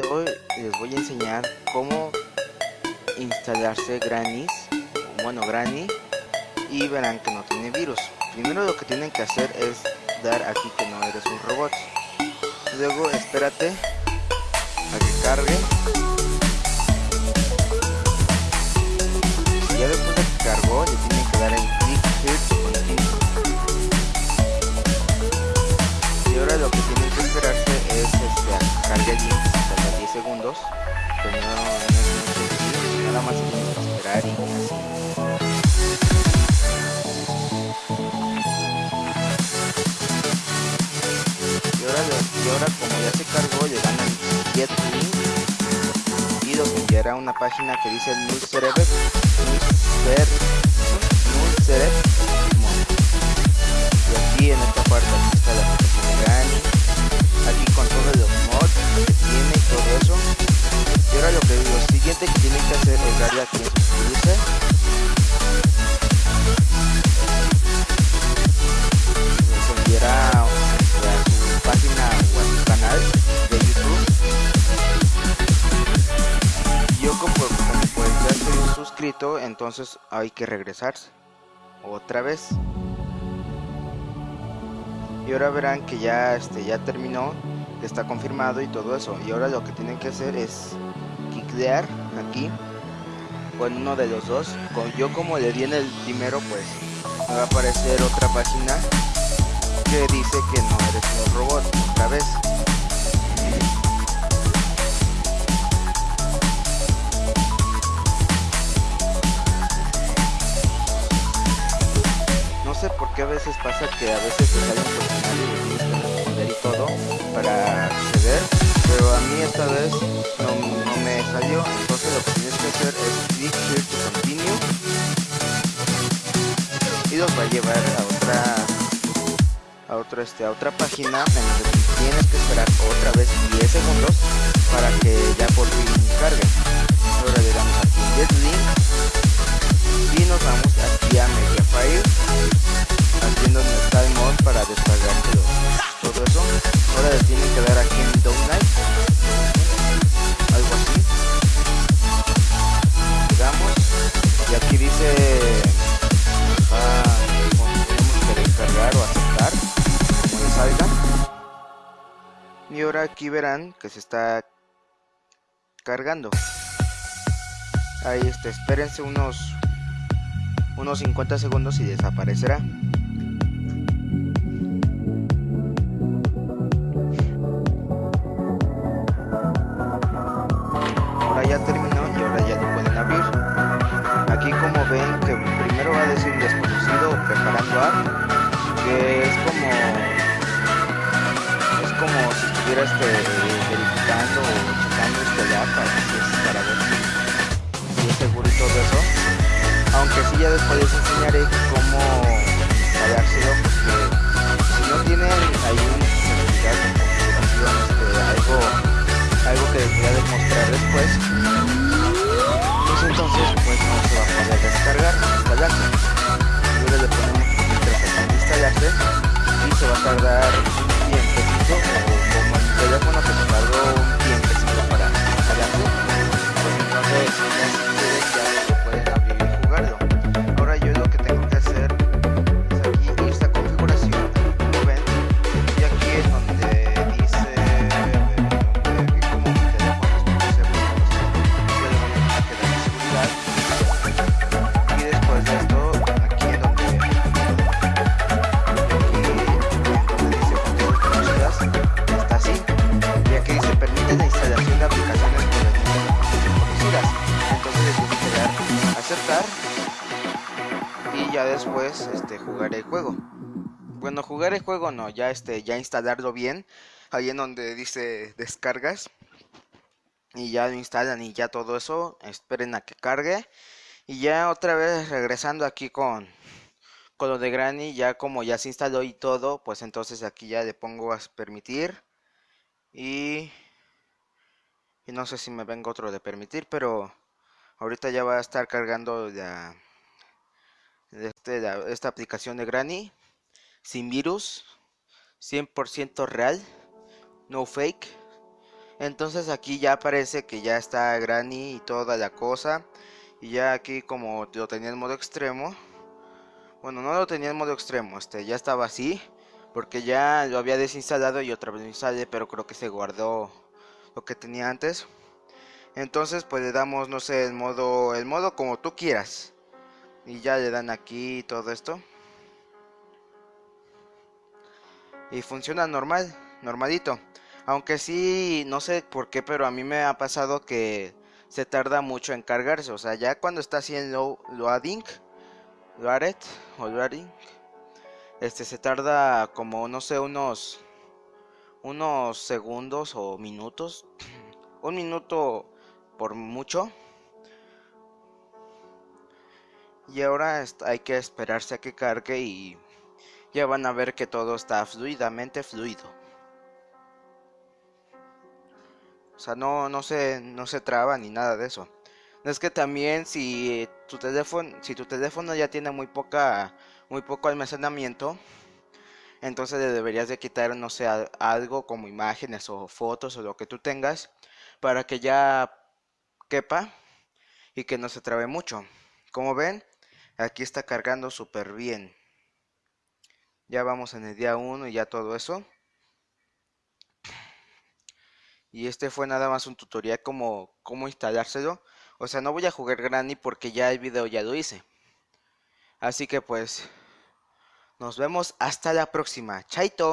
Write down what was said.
hoy les voy a enseñar cómo instalarse Granny, bueno Granny, y verán que no tiene virus. Primero lo que tienen que hacer es dar aquí que no eres un robot. Luego espérate a que cargue. ya después de que cargó, le tienen que dar en clic here continue. Y ahora lo que tienen que esperarse es este, cargue link segundos, pero no, nada más esperar y así. Y ahora, y ahora como ya se cargó, le dan el get link y los enviará a una página que dice Nulsereb, Nulser, tienen que hacer es darle aquí en suscribirse a su página o a su canal de youtube. Yo como, como pues ya estoy suscrito entonces hay que regresarse. Otra vez. Y ahora verán que ya este ya terminó está confirmado y todo eso. Y ahora lo que tienen que hacer es clickear aquí con uno de los dos yo como le di en el primero pues me va a aparecer otra página que dice que no eres un robot otra vez. No sé por qué a veces pasa que a veces te sale un personaje y tienes que responder y todo para acceder pero a mí esta vez no, no, me salió. Entonces lo que tienes que hacer es click here to continue. Y los va a llevar a otra a otra este a otra página en tienes que esperar otra vez 10 segundos para que ya por fin cargue. Ahora le ahora aquí verán que se está cargando. Ahí este espérense unos unos 50 segundos y desaparecerá. Ahora ya terminó y ahora ya lo pueden abrir. Aquí como ven que primero va a decir desconocido preparando app que es como es como si estuviera este, verificando o checando este app para ver si, es seguro y todo eso. Aunque sí ya después les enseñaré cómo instalárselo porque si no tienen ahí un certificado este, algo algo que les voy a demostrar después después este jugar el juego. Bueno jugar el juego no ya este ya instalarlo bien ahí en donde dice descargas y ya lo instalan y ya todo eso esperen a que cargue. Y ya otra vez regresando aquí con con lo de Granny ya como ya se instaló y todo pues entonces aquí ya le pongo a permitir. Y, no sé si me venga otro de permitir pero ahorita ya va a estar cargando la, este, esta aplicación de Granny sin virus 100% real no fake Entonces aquí ya parece que ya está Granny y toda la cosa. Y ya aquí como lo tenía en modo extremo. Bueno, no lo tenía en modo extremo, este ya estaba así. Porque ya lo había desinstalado y otra vez lo instalé, pero creo que se guardó lo que tenía antes. Entonces pues le damos, no sé, el modo, el modo como tú quieras. Y ya le dan aquí todo esto. Y funciona normal, normalito. Aunque sí, no sé por qué, pero a mí me ha pasado que se tarda mucho en cargarse. O sea, ya cuando está en loading, loaded o loading, este se tarda como, no sé, unos, unos segundos o minutos. Un minuto por mucho. Y ahora hay que esperarse a que cargue y ya van a ver que todo está fluidamente fluido. O sea, no, no, se, no se traba ni nada de eso. Es que también si tu teléfono, si tu teléfono ya tiene muy poca, muy poco almacenamiento, entonces le deberías de quitar, no sé, algo como imágenes o fotos o lo que tú tengas para que ya quepa y que no se trabe mucho. Como ven, aquí está cargando súper bien. Ya vamos en el día 1 y ya todo eso. Y este fue nada más un tutorial como cómo instalárselo. O sea, no voy a jugar Granny porque ya el video ya lo hice. Así que pues nos vemos hasta la próxima. Chaito.